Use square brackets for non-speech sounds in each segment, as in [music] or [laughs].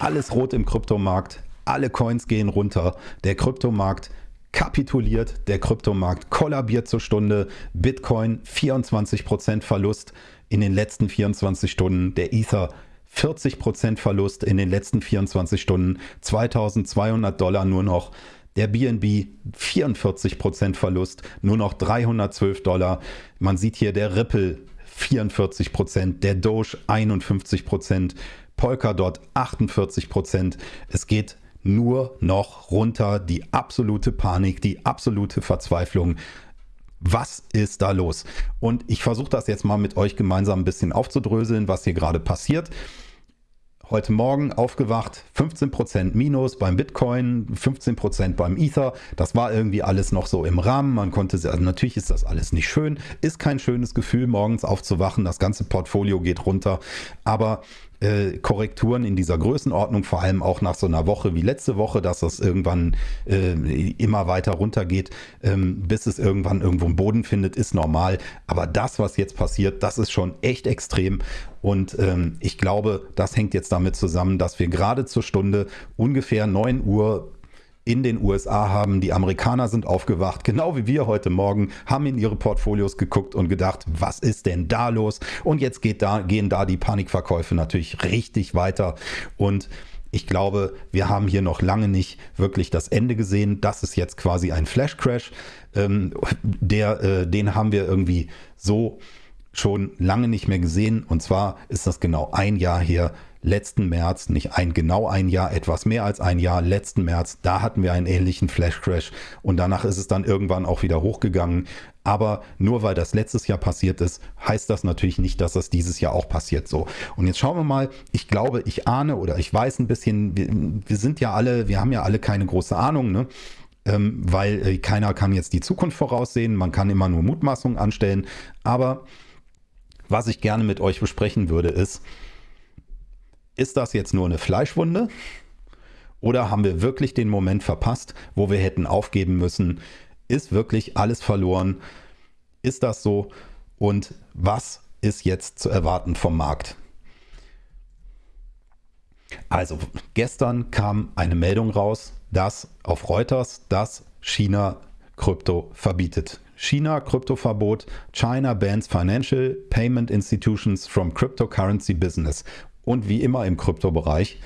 alles rot im Kryptomarkt, alle Coins gehen runter, der Kryptomarkt kapituliert, der Kryptomarkt kollabiert zur Stunde, Bitcoin 24% Verlust in den letzten 24 Stunden, der Ether 40% Verlust in den letzten 24 Stunden, 2200 Dollar nur noch, der BNB 44% Verlust, nur noch 312 Dollar. Man sieht hier der Ripple 44%, der Doge 51%, Polkadot 48%. Es geht nur noch runter. Die absolute Panik, die absolute Verzweiflung. Was ist da los? Und ich versuche das jetzt mal mit euch gemeinsam ein bisschen aufzudröseln, was hier gerade passiert. Heute Morgen aufgewacht, 15% Minus beim Bitcoin, 15% beim Ether. Das war irgendwie alles noch so im Rahmen. Man konnte, also natürlich ist das alles nicht schön, ist kein schönes Gefühl, morgens aufzuwachen. Das ganze Portfolio geht runter. Aber äh, Korrekturen in dieser Größenordnung, vor allem auch nach so einer Woche wie letzte Woche, dass das irgendwann äh, immer weiter runtergeht, ähm, bis es irgendwann irgendwo einen Boden findet, ist normal. Aber das, was jetzt passiert, das ist schon echt extrem. Und ähm, ich glaube, das hängt jetzt damit zusammen, dass wir gerade zur Stunde ungefähr 9 Uhr in den USA haben. Die Amerikaner sind aufgewacht, genau wie wir heute Morgen, haben in ihre Portfolios geguckt und gedacht, was ist denn da los? Und jetzt da, gehen da die Panikverkäufe natürlich richtig weiter. Und ich glaube, wir haben hier noch lange nicht wirklich das Ende gesehen. Das ist jetzt quasi ein Flash Crash. Ähm, der, äh, den haben wir irgendwie so schon lange nicht mehr gesehen. Und zwar ist das genau ein Jahr her, letzten März, nicht ein genau ein Jahr, etwas mehr als ein Jahr, letzten März, da hatten wir einen ähnlichen Flash Crash und danach ist es dann irgendwann auch wieder hochgegangen. Aber nur weil das letztes Jahr passiert ist, heißt das natürlich nicht, dass das dieses Jahr auch passiert so. Und jetzt schauen wir mal, ich glaube, ich ahne oder ich weiß ein bisschen, wir, wir sind ja alle, wir haben ja alle keine große Ahnung, ne? Ähm, weil äh, keiner kann jetzt die Zukunft voraussehen, man kann immer nur Mutmaßungen anstellen. Aber was ich gerne mit euch besprechen würde, ist, ist das jetzt nur eine Fleischwunde? Oder haben wir wirklich den Moment verpasst, wo wir hätten aufgeben müssen? Ist wirklich alles verloren? Ist das so? Und was ist jetzt zu erwarten vom Markt? Also gestern kam eine Meldung raus, dass auf Reuters, dass China Krypto verbietet. China Kryptoverbot. China bans financial payment institutions from cryptocurrency business. Und wie immer im Kryptobereich,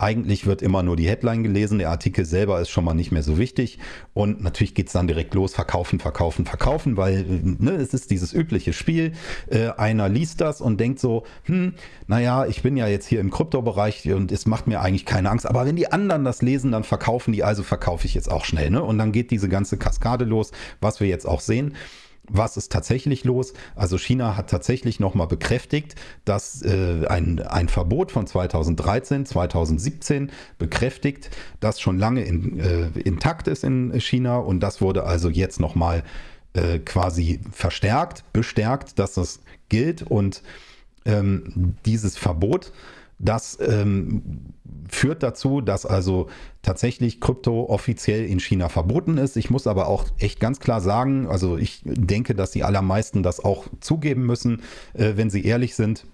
eigentlich wird immer nur die Headline gelesen, der Artikel selber ist schon mal nicht mehr so wichtig. Und natürlich geht es dann direkt los, verkaufen, verkaufen, verkaufen, weil ne, es ist dieses übliche Spiel. Äh, einer liest das und denkt so, hm, naja, ich bin ja jetzt hier im Kryptobereich und es macht mir eigentlich keine Angst. Aber wenn die anderen das lesen, dann verkaufen die, also verkaufe ich jetzt auch schnell. Ne? Und dann geht diese ganze Kaskade los, was wir jetzt auch sehen was ist tatsächlich los? Also China hat tatsächlich nochmal bekräftigt, dass äh, ein, ein Verbot von 2013, 2017 bekräftigt, das schon lange in, äh, intakt ist in China und das wurde also jetzt nochmal äh, quasi verstärkt, bestärkt, dass das gilt und ähm, dieses Verbot das ähm, führt dazu, dass also tatsächlich Krypto offiziell in China verboten ist. Ich muss aber auch echt ganz klar sagen, also ich denke, dass die allermeisten das auch zugeben müssen, äh, wenn sie ehrlich sind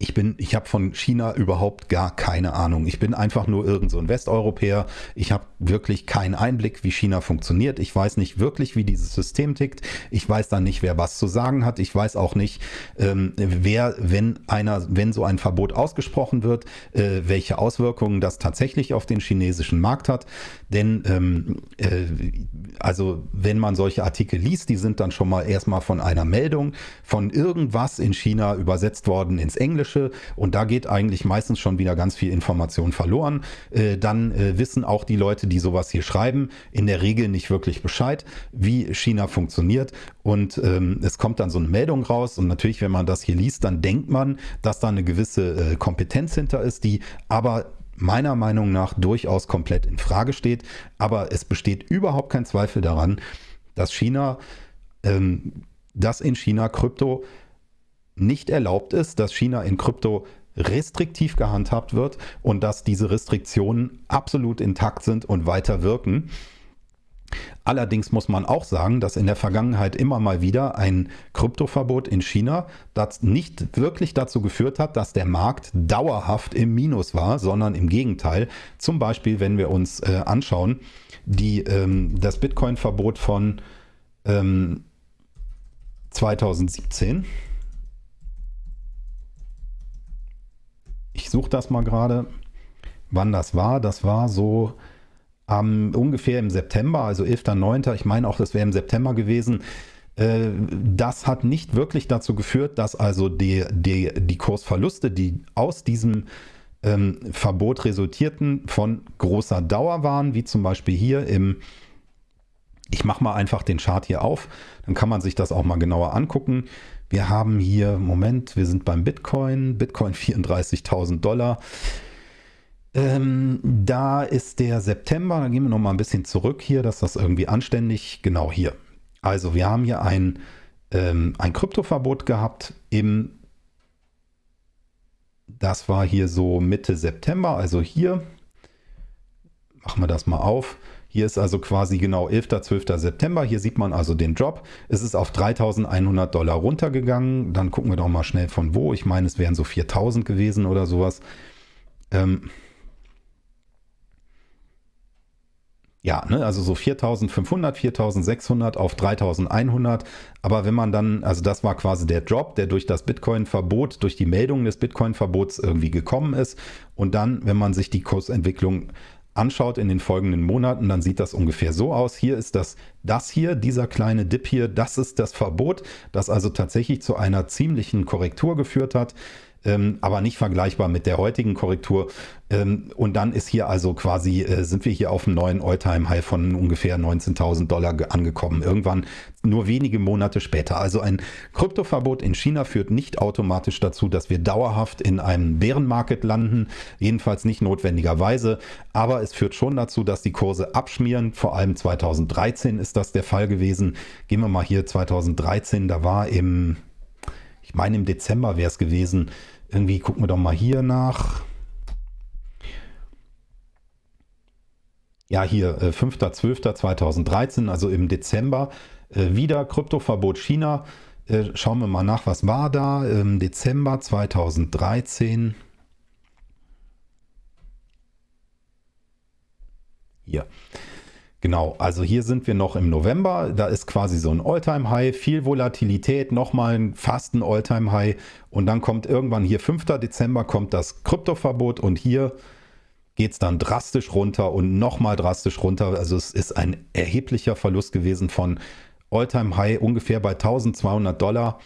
ich bin, ich habe von China überhaupt gar keine Ahnung. Ich bin einfach nur irgend so ein Westeuropäer. Ich habe wirklich keinen Einblick, wie China funktioniert. Ich weiß nicht wirklich, wie dieses System tickt. Ich weiß dann nicht, wer was zu sagen hat. Ich weiß auch nicht, ähm, wer, wenn einer, wenn so ein Verbot ausgesprochen wird, äh, welche Auswirkungen das tatsächlich auf den chinesischen Markt hat. Denn ähm, äh, also wenn man solche Artikel liest, die sind dann schon mal erstmal von einer Meldung von irgendwas in China übersetzt worden ins Englische Englische und da geht eigentlich meistens schon wieder ganz viel Information verloren. Äh, dann äh, wissen auch die Leute, die sowas hier schreiben, in der Regel nicht wirklich Bescheid, wie China funktioniert und ähm, es kommt dann so eine Meldung raus und natürlich, wenn man das hier liest, dann denkt man, dass da eine gewisse äh, Kompetenz hinter ist, die aber meiner Meinung nach durchaus komplett in Frage steht. Aber es besteht überhaupt kein Zweifel daran, dass China, ähm, dass in China Krypto nicht erlaubt ist, dass China in Krypto restriktiv gehandhabt wird und dass diese Restriktionen absolut intakt sind und weiter wirken. Allerdings muss man auch sagen, dass in der Vergangenheit immer mal wieder ein Kryptoverbot in China das nicht wirklich dazu geführt hat, dass der Markt dauerhaft im Minus war, sondern im Gegenteil. Zum Beispiel, wenn wir uns äh, anschauen, die, ähm, das Bitcoin-Verbot von ähm, 2017. Ich suche das mal gerade, wann das war. Das war so ähm, ungefähr im September, also 11.09., ich meine auch, das wäre im September gewesen. Äh, das hat nicht wirklich dazu geführt, dass also die, die, die Kursverluste, die aus diesem ähm, Verbot resultierten, von großer Dauer waren, wie zum Beispiel hier im, ich mache mal einfach den Chart hier auf, dann kann man sich das auch mal genauer angucken. Wir haben hier, Moment, wir sind beim Bitcoin, Bitcoin [laughs] 34.000 Dollar. Ähm, da ist der September, da gehen wir noch mal ein bisschen zurück hier, dass das irgendwie anständig, genau hier. Also wir haben hier ein, ähm, ein Kryptoverbot gehabt im, das war hier so Mitte September, also hier, machen wir das mal auf. Hier ist also quasi genau 11. 12. September. Hier sieht man also den Drop. Es ist auf 3100 Dollar runtergegangen. Dann gucken wir doch mal schnell von wo. Ich meine, es wären so 4000 gewesen oder sowas. Ähm, ja, ne, also so 4500, 4600 auf 3100. Aber wenn man dann, also das war quasi der Drop, der durch das Bitcoin-Verbot, durch die Meldung des Bitcoin-Verbots irgendwie gekommen ist. Und dann, wenn man sich die Kursentwicklung anschaut in den folgenden Monaten, dann sieht das ungefähr so aus. Hier ist das, das hier, dieser kleine Dip hier, das ist das Verbot, das also tatsächlich zu einer ziemlichen Korrektur geführt hat ähm, aber nicht vergleichbar mit der heutigen Korrektur. Ähm, und dann ist hier also quasi, äh, sind wir hier auf einem neuen All-Time-High von ungefähr 19.000 Dollar angekommen. Irgendwann nur wenige Monate später. Also ein Kryptoverbot in China führt nicht automatisch dazu, dass wir dauerhaft in einem Bärenmarket landen. Jedenfalls nicht notwendigerweise. Aber es führt schon dazu, dass die Kurse abschmieren. Vor allem 2013 ist das der Fall gewesen. Gehen wir mal hier 2013, da war im ich meine im Dezember wäre es gewesen. Irgendwie gucken wir doch mal hier nach. Ja, hier äh, 5.12.2013, also im Dezember, äh, wieder Kryptoverbot China. Äh, schauen wir mal nach, was war da im Dezember 2013. Hier. Genau, also hier sind wir noch im November, da ist quasi so ein All-Time-High, viel Volatilität, nochmal fast ein All-Time-High und dann kommt irgendwann hier 5. Dezember kommt das Kryptoverbot und hier geht es dann drastisch runter und nochmal drastisch runter. Also es ist ein erheblicher Verlust gewesen von All-Time-High ungefähr bei 1200 Dollar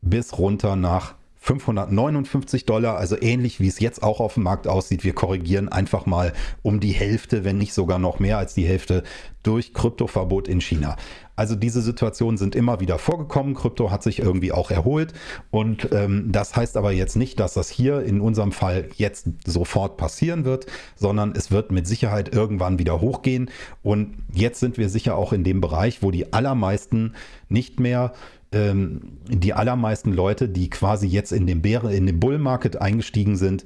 bis runter nach 559 Dollar, also ähnlich wie es jetzt auch auf dem Markt aussieht. Wir korrigieren einfach mal um die Hälfte, wenn nicht sogar noch mehr als die Hälfte durch Kryptoverbot in China. Also diese Situationen sind immer wieder vorgekommen. Krypto hat sich irgendwie auch erholt und ähm, das heißt aber jetzt nicht, dass das hier in unserem Fall jetzt sofort passieren wird, sondern es wird mit Sicherheit irgendwann wieder hochgehen und jetzt sind wir sicher auch in dem Bereich, wo die allermeisten nicht mehr ähm, die allermeisten Leute, die quasi jetzt in den, Bäre, in den Bull Market eingestiegen sind,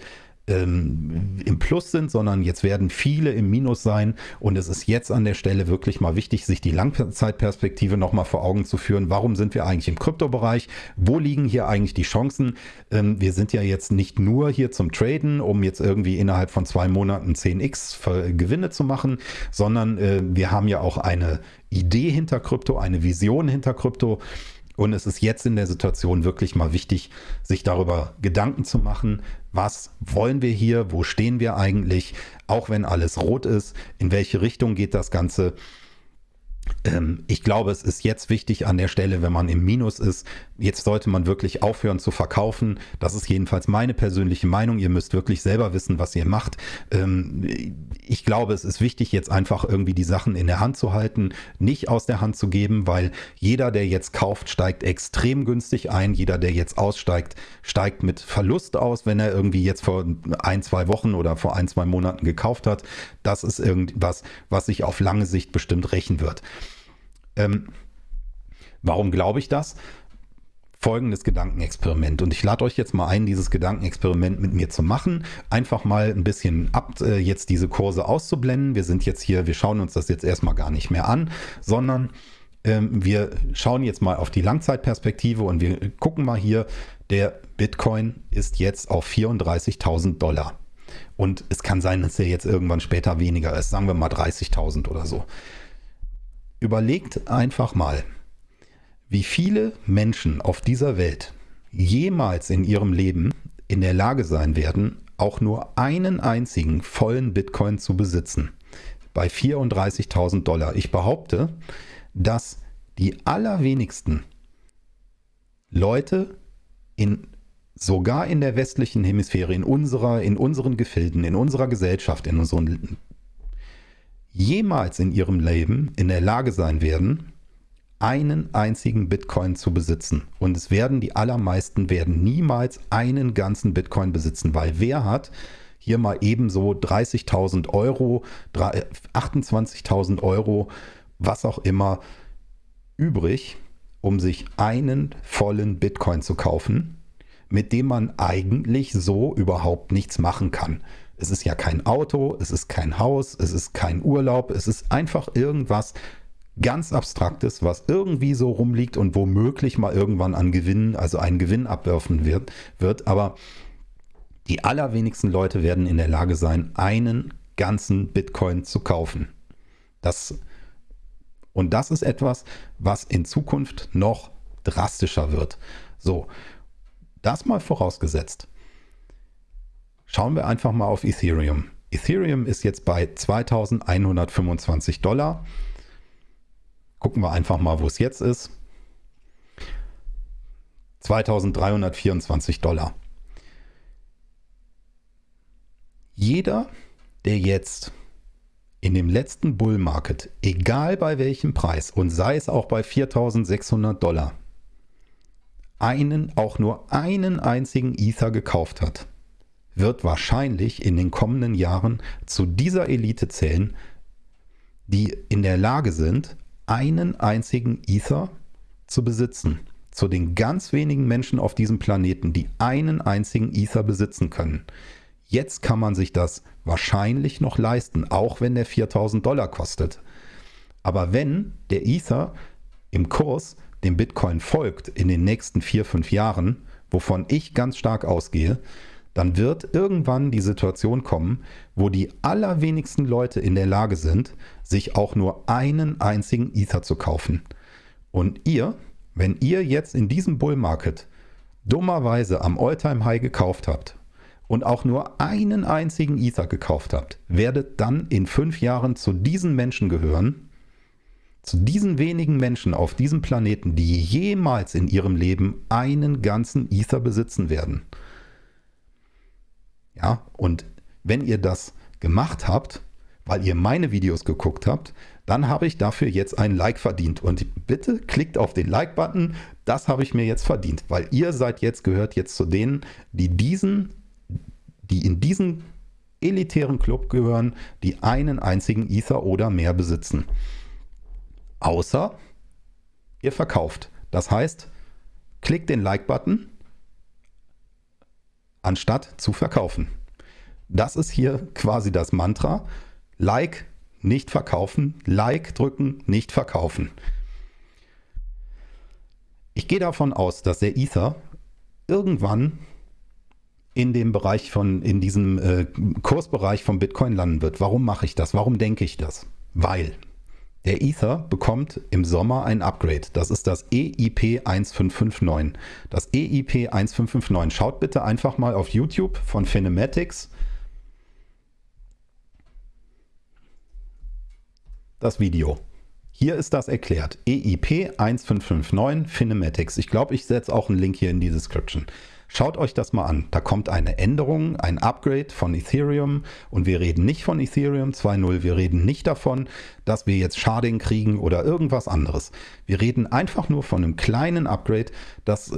ähm, im Plus sind, sondern jetzt werden viele im Minus sein und es ist jetzt an der Stelle wirklich mal wichtig, sich die Langzeitperspektive nochmal vor Augen zu führen. Warum sind wir eigentlich im Kryptobereich? Wo liegen hier eigentlich die Chancen? Ähm, wir sind ja jetzt nicht nur hier zum Traden, um jetzt irgendwie innerhalb von zwei Monaten 10x Gewinne zu machen, sondern äh, wir haben ja auch eine Idee hinter Krypto, eine Vision hinter Krypto und es ist jetzt in der Situation wirklich mal wichtig, sich darüber Gedanken zu machen, was wollen wir hier, wo stehen wir eigentlich, auch wenn alles rot ist, in welche Richtung geht das Ganze ich glaube, es ist jetzt wichtig an der Stelle, wenn man im Minus ist, jetzt sollte man wirklich aufhören zu verkaufen. Das ist jedenfalls meine persönliche Meinung. Ihr müsst wirklich selber wissen, was ihr macht. Ähm, ich glaube, es ist wichtig, jetzt einfach irgendwie die Sachen in der Hand zu halten, nicht aus der Hand zu geben, weil jeder, der jetzt kauft, steigt extrem günstig ein. Jeder, der jetzt aussteigt, steigt mit Verlust aus, wenn er irgendwie jetzt vor ein, zwei Wochen oder vor ein, zwei Monaten gekauft hat. Das ist irgendwas, was sich auf lange Sicht bestimmt rächen wird. Ähm, warum glaube ich das? folgendes Gedankenexperiment. Und ich lade euch jetzt mal ein, dieses Gedankenexperiment mit mir zu machen. Einfach mal ein bisschen ab, äh, jetzt diese Kurse auszublenden. Wir sind jetzt hier, wir schauen uns das jetzt erstmal gar nicht mehr an, sondern ähm, wir schauen jetzt mal auf die Langzeitperspektive und wir gucken mal hier, der Bitcoin ist jetzt auf 34.000 Dollar. Und es kann sein, dass er jetzt irgendwann später weniger ist, sagen wir mal 30.000 oder so. Überlegt einfach mal, wie viele Menschen auf dieser Welt jemals in ihrem Leben in der Lage sein werden, auch nur einen einzigen vollen Bitcoin zu besitzen. Bei 34.000 Dollar. Ich behaupte, dass die allerwenigsten Leute in sogar in der westlichen Hemisphäre, in unserer, in unseren Gefilden, in unserer Gesellschaft, in unseren jemals in ihrem Leben in der Lage sein werden, einen einzigen Bitcoin zu besitzen. Und es werden die allermeisten werden niemals einen ganzen Bitcoin besitzen, weil wer hat hier mal ebenso 30.000 Euro, 28.000 Euro, was auch immer übrig, um sich einen vollen Bitcoin zu kaufen, mit dem man eigentlich so überhaupt nichts machen kann. Es ist ja kein Auto, es ist kein Haus, es ist kein Urlaub, es ist einfach irgendwas ganz Abstraktes, was irgendwie so rumliegt und womöglich mal irgendwann an Gewinn, also einen Gewinn abwerfen wird, wird. Aber die allerwenigsten Leute werden in der Lage sein, einen ganzen Bitcoin zu kaufen. Das, und das ist etwas, was in Zukunft noch drastischer wird. So, das mal vorausgesetzt. Schauen wir einfach mal auf Ethereum. Ethereum ist jetzt bei 2125 Dollar. Gucken wir einfach mal, wo es jetzt ist. 2324 Dollar. Jeder, der jetzt in dem letzten Bull Market, egal bei welchem Preis und sei es auch bei 4600 Dollar, einen, auch nur einen einzigen Ether gekauft hat, wird wahrscheinlich in den kommenden Jahren zu dieser Elite zählen, die in der Lage sind, einen einzigen Ether zu besitzen. Zu den ganz wenigen Menschen auf diesem Planeten, die einen einzigen Ether besitzen können. Jetzt kann man sich das wahrscheinlich noch leisten, auch wenn der 4000 Dollar kostet. Aber wenn der Ether im Kurs dem Bitcoin folgt in den nächsten vier, fünf Jahren, wovon ich ganz stark ausgehe, dann wird irgendwann die Situation kommen, wo die allerwenigsten Leute in der Lage sind, sich auch nur einen einzigen Ether zu kaufen. Und ihr, wenn ihr jetzt in diesem Bull Market dummerweise am Alltime High gekauft habt und auch nur einen einzigen Ether gekauft habt, werdet dann in fünf Jahren zu diesen Menschen gehören, zu diesen wenigen Menschen auf diesem Planeten, die jemals in ihrem Leben einen ganzen Ether besitzen werden. Ja, und wenn ihr das gemacht habt, weil ihr meine Videos geguckt habt, dann habe ich dafür jetzt ein Like verdient. Und bitte klickt auf den Like-Button, das habe ich mir jetzt verdient, weil ihr seid jetzt, gehört jetzt zu denen, die diesen, die in diesen elitären Club gehören, die einen einzigen Ether oder mehr besitzen. Außer ihr verkauft. Das heißt, klickt den Like-Button anstatt zu verkaufen. Das ist hier quasi das Mantra. Like, nicht verkaufen. Like drücken, nicht verkaufen. Ich gehe davon aus, dass der Ether irgendwann in dem Bereich von, in diesem äh, Kursbereich von Bitcoin landen wird. Warum mache ich das? Warum denke ich das? Weil der Ether bekommt im Sommer ein Upgrade. Das ist das EIP 1559. Das EIP 1559. Schaut bitte einfach mal auf YouTube von Phenematics. Das Video. Hier ist das erklärt. EIP 1559 Phenematics. Ich glaube, ich setze auch einen Link hier in die Description. Schaut euch das mal an. Da kommt eine Änderung, ein Upgrade von Ethereum und wir reden nicht von Ethereum 2.0. Wir reden nicht davon, dass wir jetzt Sharding kriegen oder irgendwas anderes. Wir reden einfach nur von einem kleinen Upgrade, das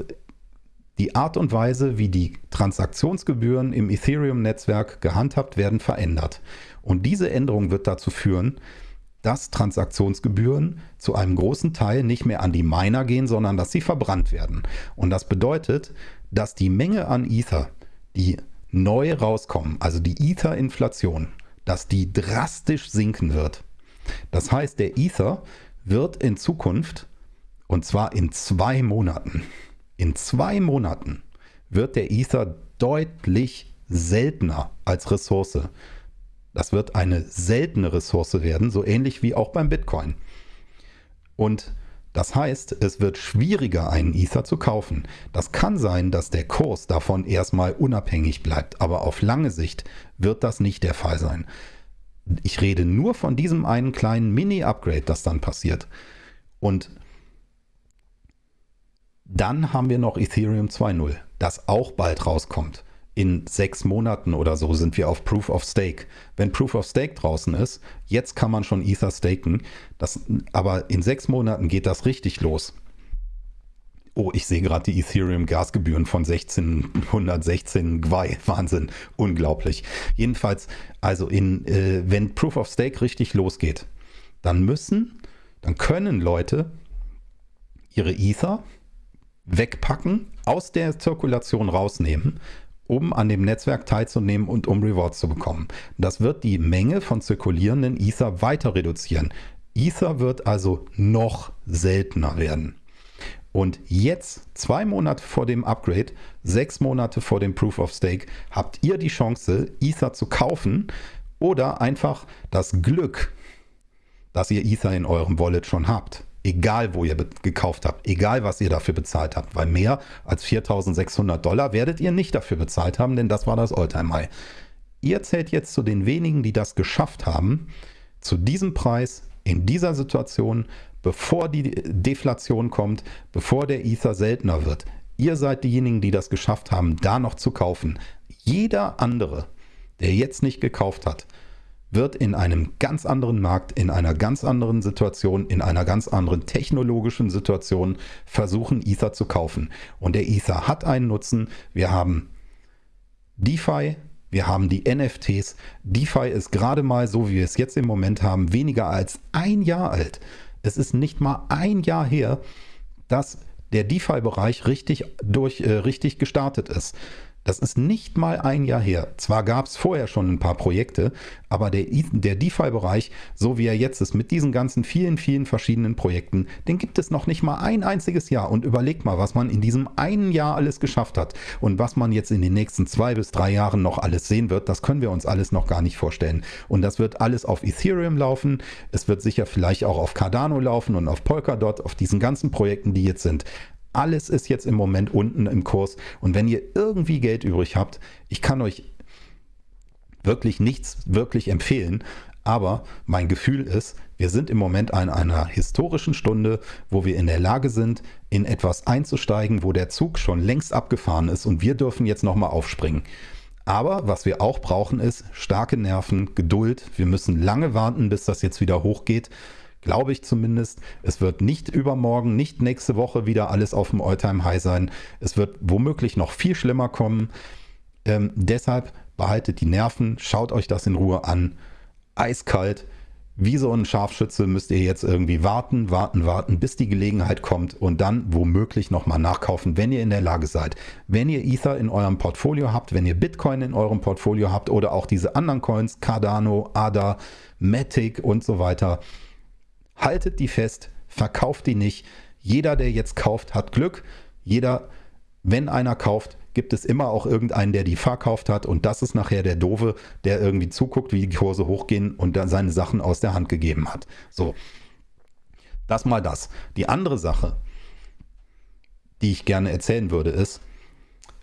die Art und Weise, wie die Transaktionsgebühren im Ethereum-Netzwerk gehandhabt werden, verändert. Und diese Änderung wird dazu führen, dass Transaktionsgebühren zu einem großen Teil nicht mehr an die Miner gehen, sondern dass sie verbrannt werden. Und das bedeutet, dass die Menge an Ether, die neu rauskommen, also die Ether-Inflation, dass die drastisch sinken wird. Das heißt, der Ether wird in Zukunft, und zwar in zwei Monaten, in zwei Monaten wird der Ether deutlich seltener als Ressource. Das wird eine seltene Ressource werden, so ähnlich wie auch beim Bitcoin. Und das heißt, es wird schwieriger, einen Ether zu kaufen. Das kann sein, dass der Kurs davon erstmal unabhängig bleibt, aber auf lange Sicht wird das nicht der Fall sein. Ich rede nur von diesem einen kleinen Mini-Upgrade, das dann passiert. Und dann haben wir noch Ethereum 2.0, das auch bald rauskommt in sechs Monaten oder so sind wir auf Proof of Stake. Wenn Proof of Stake draußen ist, jetzt kann man schon Ether staken, das, aber in sechs Monaten geht das richtig los. Oh, ich sehe gerade die Ethereum-Gasgebühren von 1616 Gwei. Wahnsinn, unglaublich. Jedenfalls, also in, äh, wenn Proof of Stake richtig losgeht, dann müssen, dann können Leute ihre Ether wegpacken, aus der Zirkulation rausnehmen um an dem Netzwerk teilzunehmen und um Rewards zu bekommen. Das wird die Menge von zirkulierenden Ether weiter reduzieren. Ether wird also noch seltener werden. Und jetzt, zwei Monate vor dem Upgrade, sechs Monate vor dem Proof of Stake, habt ihr die Chance, Ether zu kaufen oder einfach das Glück, dass ihr Ether in eurem Wallet schon habt. Egal, wo ihr gekauft habt, egal, was ihr dafür bezahlt habt, weil mehr als 4600 Dollar werdet ihr nicht dafür bezahlt haben, denn das war das Alltime High. Ihr zählt jetzt zu den wenigen, die das geschafft haben, zu diesem Preis, in dieser Situation, bevor die Deflation kommt, bevor der Ether seltener wird. Ihr seid diejenigen, die das geschafft haben, da noch zu kaufen. Jeder andere, der jetzt nicht gekauft hat, wird in einem ganz anderen Markt, in einer ganz anderen Situation, in einer ganz anderen technologischen Situation versuchen, Ether zu kaufen. Und der Ether hat einen Nutzen. Wir haben DeFi, wir haben die NFTs. DeFi ist gerade mal, so wie wir es jetzt im Moment haben, weniger als ein Jahr alt. Es ist nicht mal ein Jahr her, dass der DeFi-Bereich richtig, äh, richtig gestartet ist. Das ist nicht mal ein Jahr her. Zwar gab es vorher schon ein paar Projekte, aber der, der DeFi-Bereich, so wie er jetzt ist, mit diesen ganzen vielen, vielen verschiedenen Projekten, den gibt es noch nicht mal ein einziges Jahr. Und überlegt mal, was man in diesem einen Jahr alles geschafft hat und was man jetzt in den nächsten zwei bis drei Jahren noch alles sehen wird, das können wir uns alles noch gar nicht vorstellen. Und das wird alles auf Ethereum laufen. Es wird sicher vielleicht auch auf Cardano laufen und auf Polkadot, auf diesen ganzen Projekten, die jetzt sind. Alles ist jetzt im Moment unten im Kurs. Und wenn ihr irgendwie Geld übrig habt, ich kann euch wirklich nichts wirklich empfehlen. Aber mein Gefühl ist, wir sind im Moment an einer historischen Stunde, wo wir in der Lage sind, in etwas einzusteigen, wo der Zug schon längst abgefahren ist und wir dürfen jetzt nochmal aufspringen. Aber was wir auch brauchen ist starke Nerven, Geduld. Wir müssen lange warten, bis das jetzt wieder hochgeht. Glaube ich zumindest. Es wird nicht übermorgen, nicht nächste Woche wieder alles auf dem Alltime High sein. Es wird womöglich noch viel schlimmer kommen. Ähm, deshalb behaltet die Nerven, schaut euch das in Ruhe an. Eiskalt. Wie so ein Scharfschütze müsst ihr jetzt irgendwie warten, warten, warten, bis die Gelegenheit kommt und dann womöglich nochmal nachkaufen, wenn ihr in der Lage seid. Wenn ihr Ether in eurem Portfolio habt, wenn ihr Bitcoin in eurem Portfolio habt oder auch diese anderen Coins, Cardano, ADA, Matic und so weiter, haltet die fest, verkauft die nicht. Jeder, der jetzt kauft, hat Glück. Jeder, wenn einer kauft, gibt es immer auch irgendeinen, der die verkauft hat und das ist nachher der Doofe, der irgendwie zuguckt, wie die Kurse hochgehen und dann seine Sachen aus der Hand gegeben hat. So, das mal das. Die andere Sache, die ich gerne erzählen würde, ist,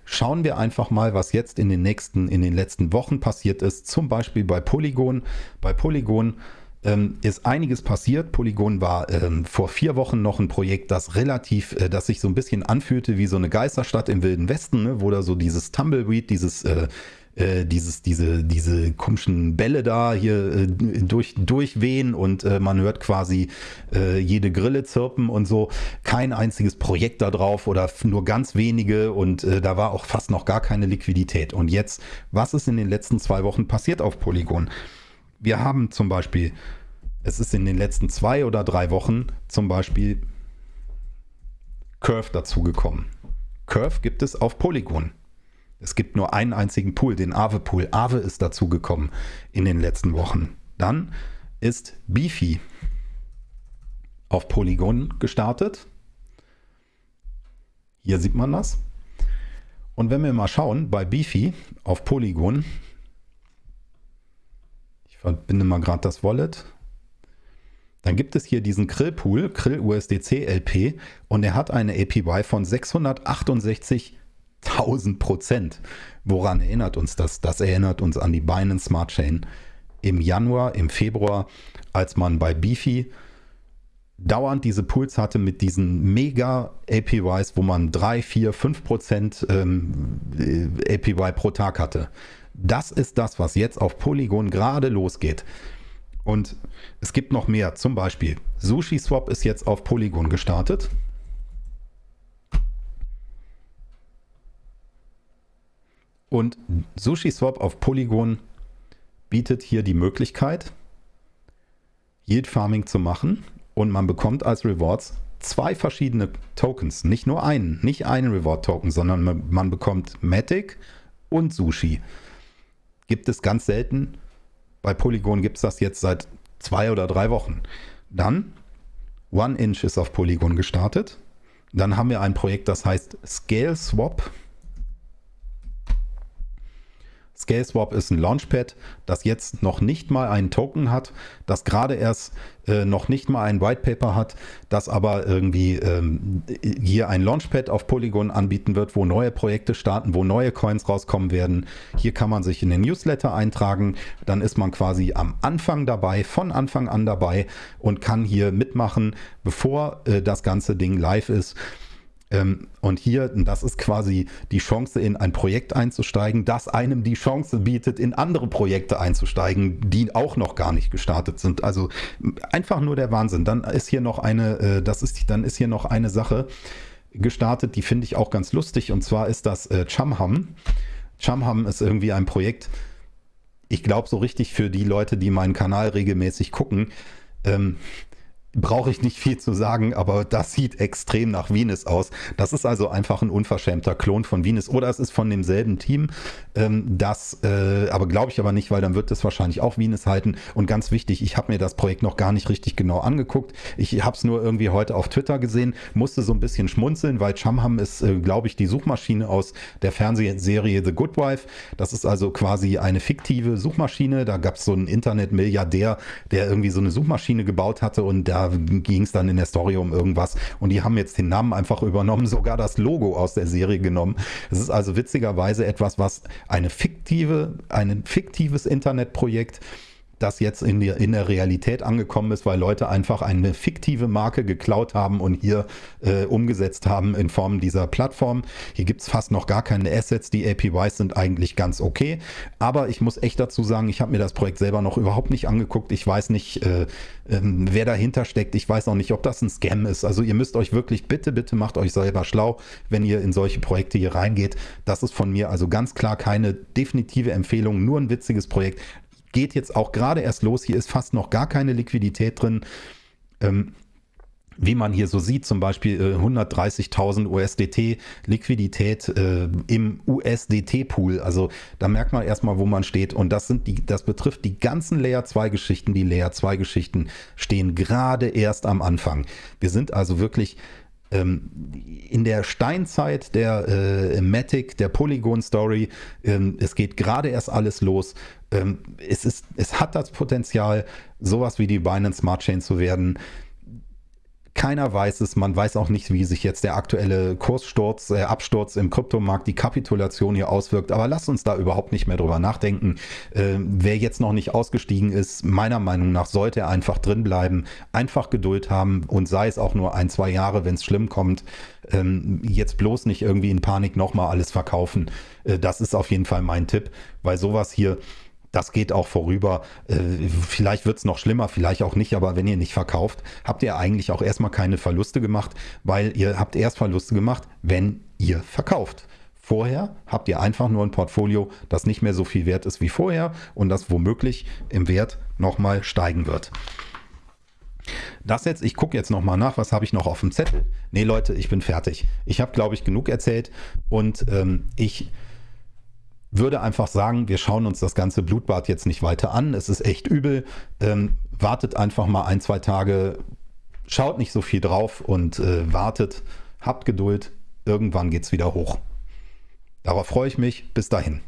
schauen wir einfach mal, was jetzt in den nächsten, in den letzten Wochen passiert ist, zum Beispiel bei Polygon. Bei Polygon ähm, ist einiges passiert. Polygon war ähm, vor vier Wochen noch ein Projekt, das relativ, äh, das sich so ein bisschen anfühlte wie so eine Geisterstadt im Wilden Westen, ne? wo da so dieses Tumbleweed, dieses äh, äh dieses, diese, diese komischen Bälle da hier äh, durch, durchwehen und äh, man hört quasi äh, jede Grille zirpen und so. Kein einziges Projekt da drauf oder nur ganz wenige und äh, da war auch fast noch gar keine Liquidität. Und jetzt, was ist in den letzten zwei Wochen passiert auf Polygon? Wir haben zum Beispiel es ist in den letzten zwei oder drei Wochen zum Beispiel Curve dazugekommen. Curve gibt es auf Polygon. Es gibt nur einen einzigen Pool, den Aave Pool. Aave ist dazugekommen in den letzten Wochen. Dann ist Beefy auf Polygon gestartet. Hier sieht man das. Und wenn wir mal schauen, bei Beefy auf Polygon, verbinde mal gerade das Wallet, dann gibt es hier diesen Krill-Pool, Krill USDC LP, und er hat eine APY von 668.000 Prozent. Woran erinnert uns das? Das erinnert uns an die Binance Smart Chain im Januar, im Februar, als man bei Beefy dauernd diese Pools hatte mit diesen mega APYs, wo man 3, 4, 5 Prozent ähm, APY pro Tag hatte. Das ist das, was jetzt auf Polygon gerade losgeht. Und es gibt noch mehr. Zum Beispiel SushiSwap ist jetzt auf Polygon gestartet. Und SushiSwap auf Polygon bietet hier die Möglichkeit, Yield Farming zu machen. Und man bekommt als Rewards zwei verschiedene Tokens. Nicht nur einen, nicht einen Reward-Token, sondern man, man bekommt Matic und Sushi. Gibt es ganz selten bei Polygon gibt es das jetzt seit zwei oder drei Wochen. Dann One Inch ist auf Polygon gestartet. Dann haben wir ein Projekt, das heißt Scale Swap. ScaleSwap ist ein Launchpad, das jetzt noch nicht mal einen Token hat, das gerade erst äh, noch nicht mal ein Whitepaper hat, das aber irgendwie ähm, hier ein Launchpad auf Polygon anbieten wird, wo neue Projekte starten, wo neue Coins rauskommen werden. Hier kann man sich in den Newsletter eintragen, dann ist man quasi am Anfang dabei, von Anfang an dabei und kann hier mitmachen, bevor äh, das ganze Ding live ist. Ähm, und hier, das ist quasi die Chance, in ein Projekt einzusteigen, das einem die Chance bietet, in andere Projekte einzusteigen, die auch noch gar nicht gestartet sind. Also einfach nur der Wahnsinn. Dann ist hier noch eine, äh, das ist, dann ist hier noch eine Sache gestartet, die finde ich auch ganz lustig. Und zwar ist das äh, Chumham. Chumham ist irgendwie ein Projekt, ich glaube so richtig für die Leute, die meinen Kanal regelmäßig gucken. Ähm, brauche ich nicht viel zu sagen, aber das sieht extrem nach Venus aus. Das ist also einfach ein unverschämter Klon von Venus oder es ist von demselben Team. Ähm, das, äh, aber glaube ich aber nicht, weil dann wird es wahrscheinlich auch Venus halten. Und ganz wichtig, ich habe mir das Projekt noch gar nicht richtig genau angeguckt. Ich habe es nur irgendwie heute auf Twitter gesehen, musste so ein bisschen schmunzeln, weil Chamham ist, äh, glaube ich, die Suchmaschine aus der Fernsehserie The Good Wife. Das ist also quasi eine fiktive Suchmaschine. Da gab es so einen Internetmilliardär, der irgendwie so eine Suchmaschine gebaut hatte und da ging es dann in der Story um irgendwas und die haben jetzt den Namen einfach übernommen, [laughs] sogar das Logo aus der Serie genommen. Es ist also witzigerweise etwas, was eine fiktive, ein fiktives Internetprojekt das jetzt in der, in der Realität angekommen ist, weil Leute einfach eine fiktive Marke geklaut haben und hier äh, umgesetzt haben in Form dieser Plattform. Hier gibt es fast noch gar keine Assets. Die APYs sind eigentlich ganz okay. Aber ich muss echt dazu sagen, ich habe mir das Projekt selber noch überhaupt nicht angeguckt. Ich weiß nicht, äh, äh, wer dahinter steckt. Ich weiß auch nicht, ob das ein Scam ist. Also ihr müsst euch wirklich, bitte, bitte macht euch selber schlau, wenn ihr in solche Projekte hier reingeht. Das ist von mir also ganz klar keine definitive Empfehlung, nur ein witziges Projekt geht jetzt auch gerade erst los. Hier ist fast noch gar keine Liquidität drin. Ähm, wie man hier so sieht, zum Beispiel äh, 130.000 USDT Liquidität äh, im USDT-Pool. Also da merkt man erstmal, wo man steht. Und das sind die, das betrifft die ganzen Layer 2 Geschichten. Die Layer 2 Geschichten stehen gerade erst am Anfang. Wir sind also wirklich ähm, in der Steinzeit der äh, Matic, der Polygon Story, ähm, es geht gerade erst alles los. Ähm, es, ist, es hat das Potenzial, sowas wie die Binance Smart Chain zu werden. Keiner weiß es, man weiß auch nicht, wie sich jetzt der aktuelle Kurssturz, äh, Absturz im Kryptomarkt, die Kapitulation hier auswirkt. Aber lasst uns da überhaupt nicht mehr drüber nachdenken. Äh, wer jetzt noch nicht ausgestiegen ist, meiner Meinung nach sollte er einfach drin bleiben, einfach Geduld haben und sei es auch nur ein, zwei Jahre, wenn es schlimm kommt. Ähm, jetzt bloß nicht irgendwie in Panik nochmal alles verkaufen. Äh, das ist auf jeden Fall mein Tipp, weil sowas hier das geht auch vorüber. Äh, vielleicht wird es noch schlimmer, vielleicht auch nicht, aber wenn ihr nicht verkauft, habt ihr eigentlich auch erstmal keine Verluste gemacht, weil ihr habt erst Verluste gemacht, wenn ihr verkauft. Vorher habt ihr einfach nur ein Portfolio, das nicht mehr so viel wert ist wie vorher und das womöglich im Wert nochmal steigen wird. das jetzt, ich gucke jetzt nochmal nach, was habe ich noch auf dem Zettel? Nee, Leute, ich bin fertig. Ich habe, glaube ich, genug erzählt und ähm, ich würde einfach sagen, wir schauen uns das ganze Blutbad jetzt nicht weiter an. Es ist echt übel. Ähm, wartet einfach mal ein, zwei Tage, schaut nicht so viel drauf und äh, wartet, habt Geduld. Irgendwann geht es wieder hoch. Darauf freue ich mich. Bis dahin.